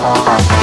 Bye.